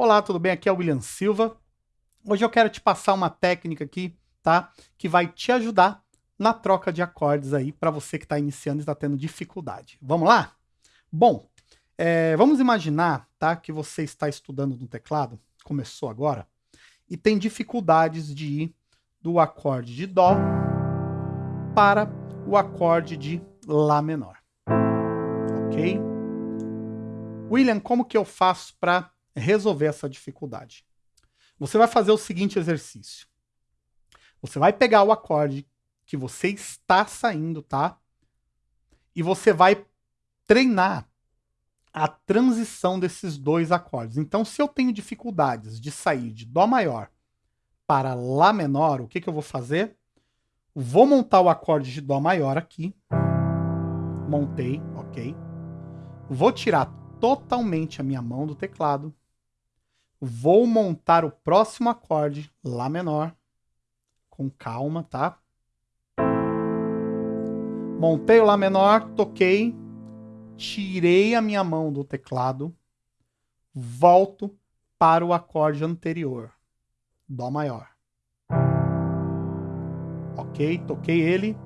Olá, tudo bem? Aqui é o William Silva. Hoje eu quero te passar uma técnica aqui, tá? Que vai te ajudar na troca de acordes aí para você que está iniciando e está tendo dificuldade. Vamos lá? Bom, é, vamos imaginar, tá? Que você está estudando no teclado, começou agora, e tem dificuldades de ir do acorde de Dó para o acorde de Lá menor. Ok? William, como que eu faço para resolver essa dificuldade. Você vai fazer o seguinte exercício. Você vai pegar o acorde que você está saindo, tá? E você vai treinar a transição desses dois acordes. Então, se eu tenho dificuldades de sair de Dó maior para Lá menor, o que, que eu vou fazer? Vou montar o acorde de Dó maior aqui. Montei, ok. Vou tirar totalmente a minha mão do teclado Vou montar o próximo acorde, Lá menor, com calma, tá? Montei o Lá menor, toquei, tirei a minha mão do teclado, volto para o acorde anterior, Dó maior. Ok, toquei ele,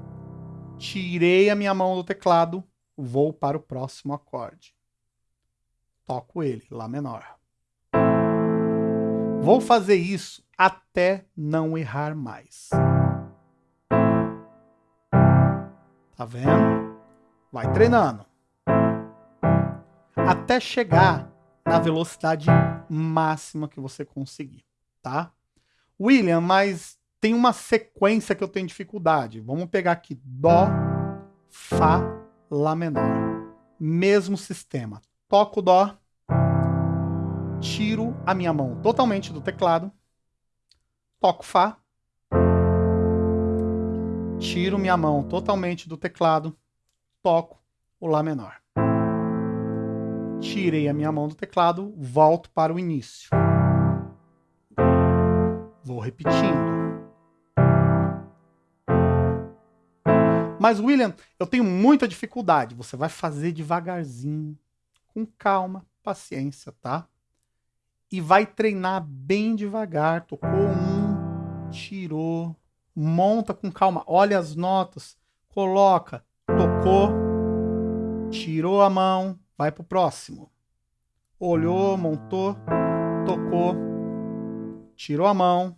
tirei a minha mão do teclado, vou para o próximo acorde. Toco ele, Lá menor. Vou fazer isso até não errar mais. Tá vendo? Vai treinando. Até chegar na velocidade máxima que você conseguir, tá? William, mas tem uma sequência que eu tenho dificuldade. Vamos pegar aqui Dó, Fá, Lá menor. Mesmo sistema. Toco Dó, tiro a minha mão totalmente do teclado, toco Fá, tiro minha mão totalmente do teclado, toco o Lá menor. Tirei a minha mão do teclado, volto para o início. Vou repetindo. Mas, William, eu tenho muita dificuldade. Você vai fazer devagarzinho, com calma, paciência, tá? E vai treinar bem devagar. Tocou um, tirou, monta com calma, olha as notas, coloca, tocou, tirou a mão, vai pro próximo. Olhou, montou, tocou, tirou a mão,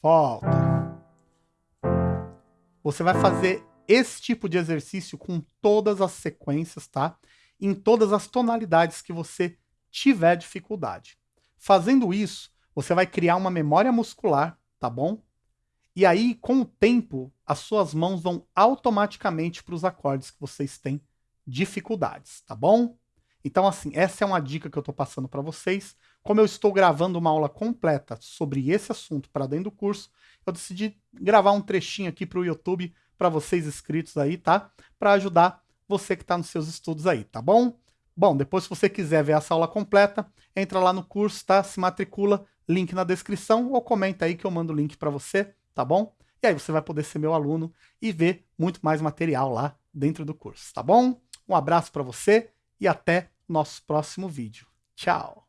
volta. Você vai fazer esse tipo de exercício com todas as sequências, tá? Em todas as tonalidades que você tiver dificuldade. Fazendo isso, você vai criar uma memória muscular, tá bom? E aí, com o tempo, as suas mãos vão automaticamente para os acordes que vocês têm dificuldades, tá bom? Então, assim, essa é uma dica que eu estou passando para vocês. Como eu estou gravando uma aula completa sobre esse assunto para dentro do curso, eu decidi gravar um trechinho aqui para o YouTube para vocês inscritos aí, tá? Para ajudar você que está nos seus estudos aí, tá bom? Bom, depois se você quiser ver essa aula completa, entra lá no curso, tá? Se matricula, link na descrição ou comenta aí que eu mando o link para você, tá bom? E aí você vai poder ser meu aluno e ver muito mais material lá dentro do curso, tá bom? Um abraço para você e até nosso próximo vídeo. Tchau!